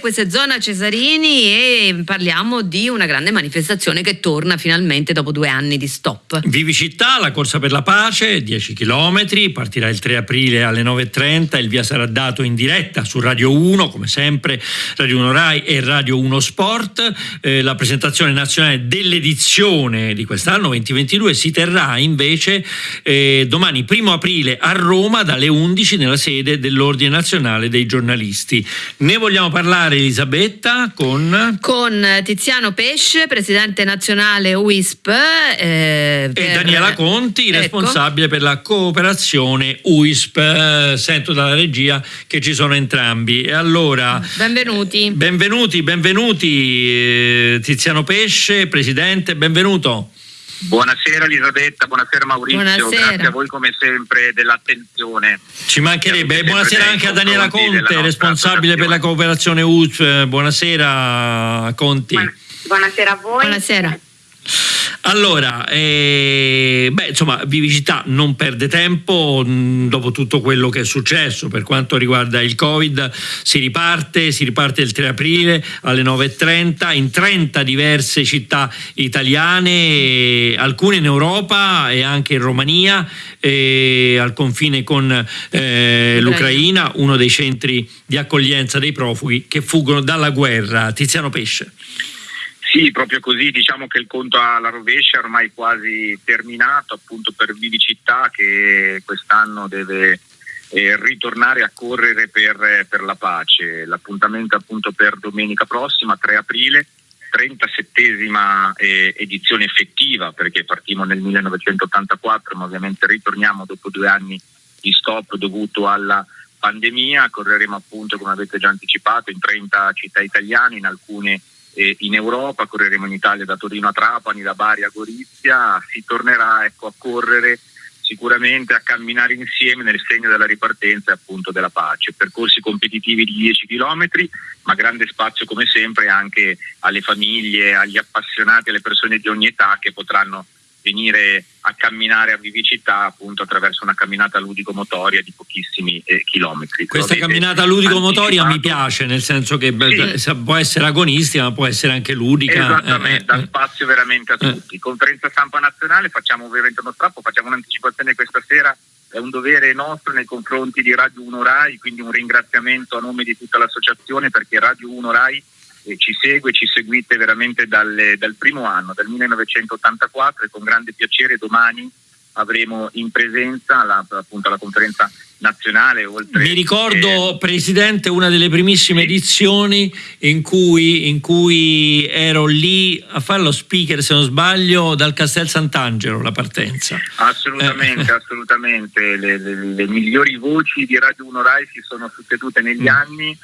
Questa è Zona Cesarini e parliamo di una grande manifestazione che torna finalmente dopo due anni di stop. Vivi Città, la corsa per la pace, 10 km, partirà il 3 aprile alle 9.30, il via sarà dato in diretta su Radio 1, come sempre, Radio 1 Rai e Radio 1 Sport. Eh, la presentazione nazionale dell'edizione di quest'anno 2022 si terrà invece eh, domani 1 aprile a Roma dalle 11 nella sede dell'Ordine Nazionale dei Giornalisti. Ne vogliamo parlare parlare Elisabetta con... Con Tiziano Pesce, presidente nazionale UISP. Eh, per... E Daniela Conti, ecco. responsabile per la cooperazione UISP. Sento dalla regia che ci sono entrambi. E allora... Benvenuti. Benvenuti, benvenuti eh, Tiziano Pesce, presidente, benvenuto. Buonasera Elisabetta, buonasera Maurizio, buonasera. grazie a voi come sempre dell'attenzione. Ci mancherebbe, buonasera anche a Daniela Conte, responsabile per la cooperazione UTF, buonasera Conti. Buonasera a voi. Buonasera. Allora, eh, beh, insomma, Vivicità non perde tempo mh, dopo tutto quello che è successo per quanto riguarda il Covid. Si riparte, si riparte il 3 aprile alle 9.30 in 30 diverse città italiane, alcune in Europa e anche in Romania, eh, al confine con eh, l'Ucraina, uno dei centri di accoglienza dei profughi che fuggono dalla guerra. Tiziano Pesce. Sì, proprio così, diciamo che il conto alla rovescia è ormai quasi terminato appunto per Vivicità che quest'anno deve eh, ritornare a correre per, per la pace. L'appuntamento appunto per domenica prossima, 3 aprile, 37esima eh, edizione effettiva perché partimmo nel 1984 ma ovviamente ritorniamo dopo due anni di stop dovuto alla pandemia, correremo appunto come avete già anticipato in 30 città italiane, in alcune eh, in Europa, correremo in Italia da Torino a Trapani, da Bari a Gorizia, si tornerà ecco, a correre sicuramente a camminare insieme nel segno della ripartenza e appunto della pace. Percorsi competitivi di 10 km, ma grande spazio come sempre anche alle famiglie, agli appassionati, alle persone di ogni età che potranno venire a camminare a vivicità appunto attraverso una camminata ludico-motoria di pochissimi eh, chilometri. Questa camminata ludico-motoria mi piace, nel senso che sì. può essere agonistica ma può essere anche ludica. Esattamente, dà eh, eh, spazio veramente a eh. tutti. Conferenza stampa nazionale, facciamo ovviamente uno strappo, facciamo un'anticipazione questa sera, è un dovere nostro nei confronti di Radio 1 Rai, quindi un ringraziamento a nome di tutta l'associazione perché Radio 1 Rai eh, ci segue, ci seguite veramente dal, dal primo anno, dal 1984 e con grande piacere domani avremo in presenza la, appunto la conferenza nazionale. Oltre Mi ricordo, eh, Presidente, una delle primissime edizioni in cui, in cui, ero lì a fare lo speaker, se non sbaglio, dal Castel Sant'Angelo, la partenza. Assolutamente, eh. assolutamente. Le, le, le, migliori voci di Radio 1 Rai si sono succedute negli mm. anni.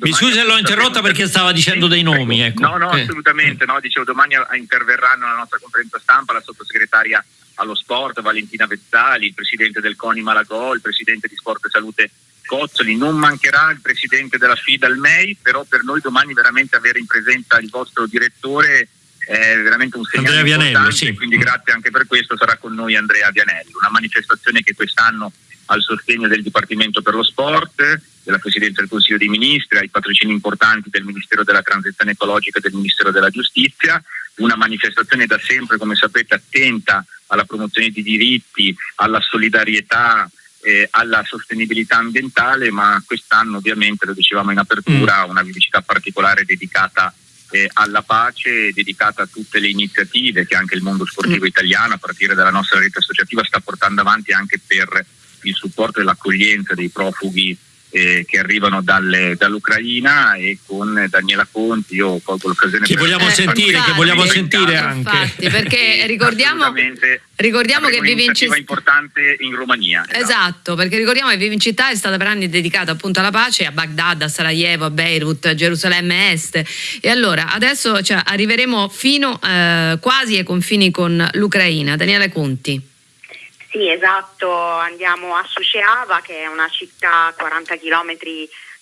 Mi scusi se l'ho interrotta perché stava dicendo dei nomi. Ecco. No, no, eh. assolutamente. No, dicevo, domani interverranno alla nostra conferenza stampa la sottosegretaria allo sport, Valentina Vezzali, il presidente del CONI Malagò, il presidente di Sport e Salute Cozzoli, non mancherà il presidente della FIDA il MEI, però per noi domani veramente avere in presenza il vostro direttore è veramente un segnale Andrea Vianello, sì. quindi grazie anche per questo sarà con noi Andrea Vianelli, una manifestazione che quest'anno al sostegno del Dipartimento per lo Sport, della Presidenza del Consiglio dei Ministri, ai patrocini importanti del Ministero della Transizione Ecologica e del Ministero della Giustizia, una manifestazione da sempre, come sapete, attenta alla promozione di diritti, alla solidarietà, eh, alla sostenibilità ambientale, ma quest'anno ovviamente, lo dicevamo in apertura, mm. una vivicità particolare dedicata eh, alla pace, dedicata a tutte le iniziative che anche il mondo sportivo mm. italiano, a partire dalla nostra rete associativa, sta portando avanti anche per il supporto e l'accoglienza dei profughi eh, che arrivano dalle, dall'Ucraina e con Daniela Conti io colgo l'occasione che vogliamo eh, sentire, che vogliamo sentire anche. Infatti, perché ricordiamo, ricordiamo che vive in città importante in Romania esatto. esatto. perché ricordiamo che vive in città è stata per anni dedicata appunto alla pace a Baghdad, a Sarajevo, a Beirut, a Gerusalemme Est. E allora adesso cioè, arriveremo fino eh, quasi ai confini con l'Ucraina. Daniela Conti sì, esatto, andiamo a Suceava che è una città a 40 km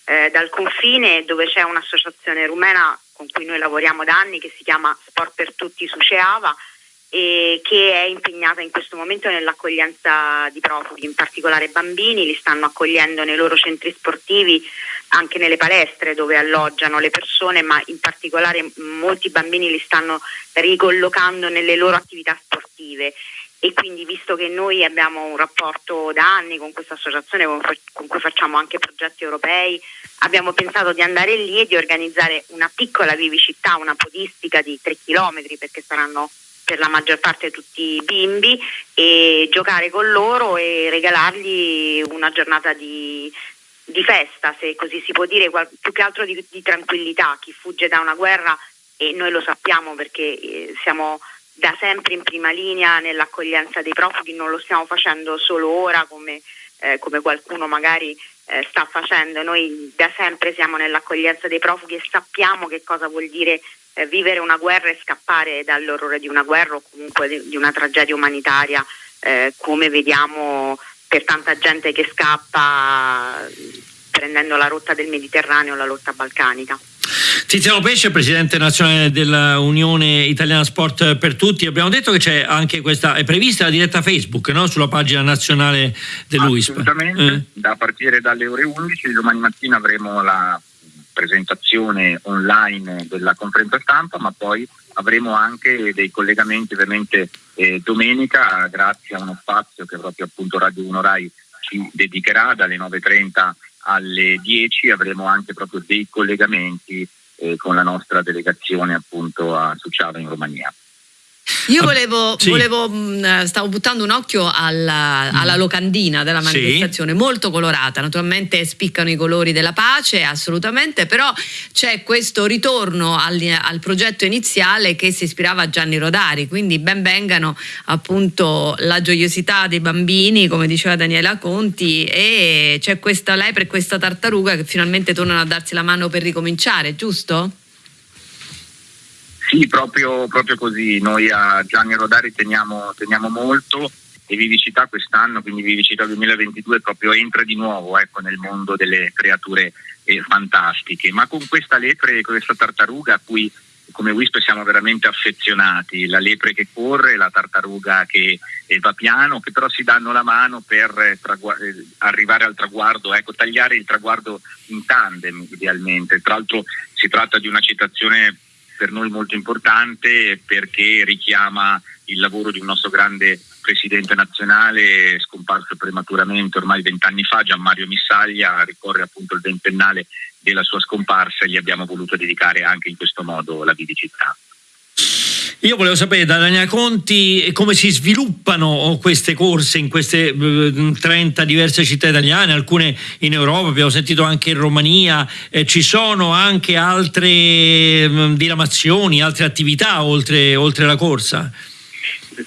eh, dal confine dove c'è un'associazione rumena con cui noi lavoriamo da anni che si chiama Sport per Tutti Suceava e che è impegnata in questo momento nell'accoglienza di profughi, in particolare bambini, li stanno accogliendo nei loro centri sportivi, anche nelle palestre dove alloggiano le persone, ma in particolare molti bambini li stanno ricollocando nelle loro attività sportive e quindi visto che noi abbiamo un rapporto da anni con questa associazione con cui facciamo anche progetti europei, abbiamo pensato di andare lì e di organizzare una piccola vivicità, una podistica di 3 km perché saranno per la maggior parte tutti bimbi e giocare con loro e regalargli una giornata di, di festa, se così si può dire, più che altro di, di, tranquillità. Chi fugge da una guerra, e noi lo sappiamo perché eh, siamo da sempre in prima linea nell'accoglienza dei profughi, non lo stiamo facendo solo ora come, eh, come qualcuno magari eh, sta facendo, noi da sempre siamo nell'accoglienza dei profughi e sappiamo che cosa vuol dire eh, vivere una guerra e scappare dall'orrore di una guerra o comunque di, di una tragedia umanitaria, eh, come vediamo per tanta gente che scappa prendendo la rotta del Mediterraneo, la rotta balcanica. Tiziano Pesce, presidente nazionale dell'Unione Italiana Sport per Tutti, abbiamo detto che c'è anche questa, è prevista la diretta Facebook no? sulla pagina nazionale dell'UISP. Assolutamente, eh. da partire dalle ore 11, domani mattina avremo la presentazione online della conferenza stampa, ma poi avremo anche dei collegamenti ovviamente eh, domenica grazie a uno spazio che proprio appunto Radio 1 Rai ci dedicherà dalle 9.30 alle 10 avremo anche proprio dei collegamenti eh, con la nostra delegazione appunto a Suciava in Romania. Io volevo, sì. volevo, mm, stavo buttando un occhio alla, alla locandina della manifestazione, sì. molto colorata, naturalmente spiccano i colori della pace, assolutamente, però c'è questo ritorno al, al, progetto iniziale che si ispirava a Gianni Rodari, quindi ben vengano appunto la gioiosità dei bambini, come diceva Daniela Conti, e c'è questa lepre e questa tartaruga che finalmente tornano a darsi la mano per ricominciare, giusto? Sì, proprio, proprio così. Noi a Gianni Rodari teniamo, teniamo molto e Vivicità quest'anno, quindi Vivicità 2022 proprio entra di nuovo ecco, nel mondo delle creature eh, fantastiche, ma con questa lepre, con questa tartaruga a cui come Wisp siamo veramente affezionati, la lepre che corre, la tartaruga che eh, va piano, che però si danno la mano per eh, eh, arrivare al traguardo, ecco, tagliare il traguardo in tandem idealmente. Tra l'altro si tratta di una citazione per noi molto importante perché richiama il lavoro di un nostro grande presidente nazionale scomparso prematuramente ormai vent'anni fa, Gian Mario Missaglia, ricorre appunto il ventennale della sua scomparsa e gli abbiamo voluto dedicare anche in questo modo la vivicità. Io volevo sapere da Daniela Conti come si sviluppano queste corse in queste 30 eh, diverse città italiane, alcune in Europa, abbiamo sentito anche in Romania, eh, ci sono anche altre mh, diramazioni, altre attività oltre, oltre la corsa?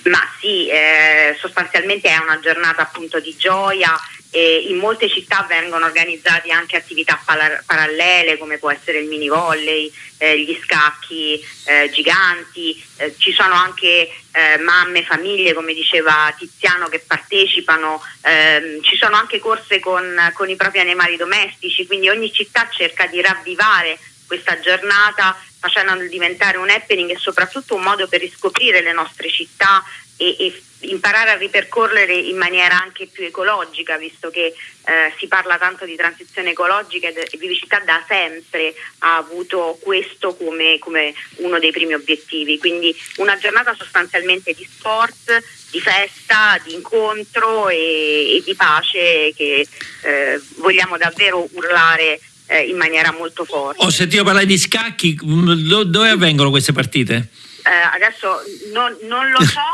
Ma sì, eh, sostanzialmente è una giornata appunto di gioia, e in molte città vengono organizzate anche attività parallele come può essere il mini volley, eh, gli scacchi eh, giganti, eh, ci sono anche eh, mamme, famiglie come diceva Tiziano che partecipano, ehm, ci sono anche corse con, con i propri animali domestici, quindi ogni città cerca di ravvivare questa giornata facendolo diventare un happening e soprattutto un modo per riscoprire le nostre città e, e imparare a ripercorrere in maniera anche più ecologica, visto che eh, si parla tanto di transizione ecologica e Vivicità da sempre ha avuto questo come, come, uno dei primi obiettivi. Quindi una giornata sostanzialmente di sport, di festa, di incontro e, e di pace che eh, vogliamo davvero urlare eh, in maniera molto forte. Ho sentito parlare di scacchi, dove avvengono queste partite? Eh, adesso non, non, lo so.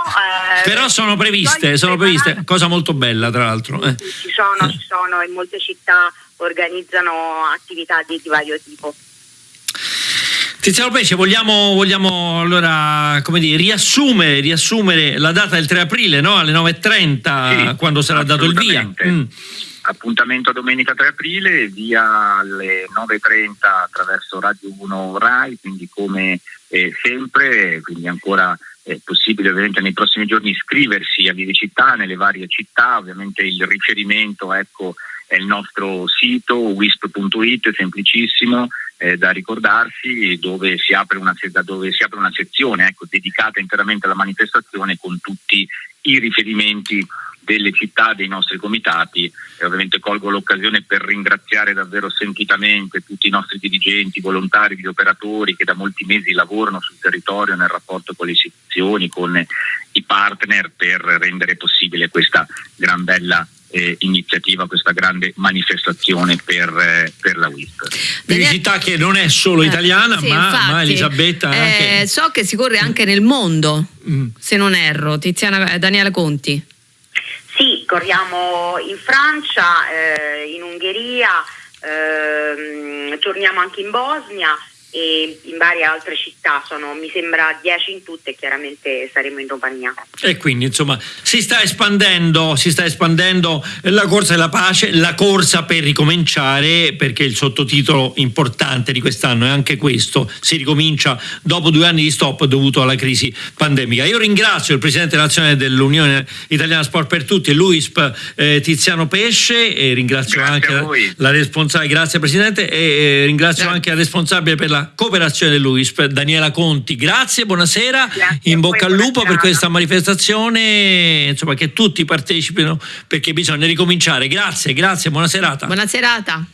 Eh, Però sono previste, sono previste, cosa molto bella tra l'altro. Eh. Ci sono, ci sono, in molte città organizzano attività di, di vario tipo. Tiziano Pesce, vogliamo, vogliamo allora dire, riassumere, riassumere, la data del 3 aprile no? alle 9.30 sì, quando sarà dato il via. Mm. Appuntamento domenica 3 aprile, via alle 9.30 attraverso Radio 1 RAI, quindi come eh, sempre, quindi ancora è possibile ovviamente nei prossimi giorni iscriversi a Vivicità nelle varie città, ovviamente il riferimento ecco, è il nostro sito wisp.it, semplicissimo, eh, da ricordarsi dove si apre una, dove si apre una sezione ecco, dedicata interamente alla manifestazione con tutti i riferimenti delle città, dei nostri comitati e ovviamente colgo l'occasione per ringraziare davvero sentitamente tutti i nostri dirigenti, volontari, gli operatori che da molti mesi lavorano sul territorio nel rapporto con le istituzioni, con i partner per rendere possibile questa gran bella eh, iniziativa, questa grande manifestazione per, eh, per la WISP. Felicità che non è solo eh, italiana, eh, sì, ma, infatti, ma, Elisabetta eh, anche... So che si corre anche nel mondo, mm. se non erro. Tiziana Daniela Conti. Corriamo in Francia, eh, in Ungheria, ehm, torniamo anche in Bosnia e in varie altre città, sono mi sembra 10 in tutte e chiaramente saremo in Romania. E quindi insomma si sta espandendo, si sta espandendo la corsa della pace, la corsa per ricominciare, perché il sottotitolo importante di quest'anno è anche questo, si ricomincia dopo due anni di stop dovuto alla crisi pandemica. Io ringrazio il Presidente nazionale dell'Unione Italiana Sport per Tutti, l'UISP eh, Tiziano Pesce, e ringrazio grazie anche la, la, responsabile, grazie Presidente, e eh, ringrazio grazie. anche la responsabile per la cooperazione dell'UISP, Daniela Conti. Grazie, buonasera, Grazie in bocca al lupo per questa manifestazione, insomma che tutti partecipino perché bisogna ricominciare. Grazie, grazie, buona serata. Buona serata.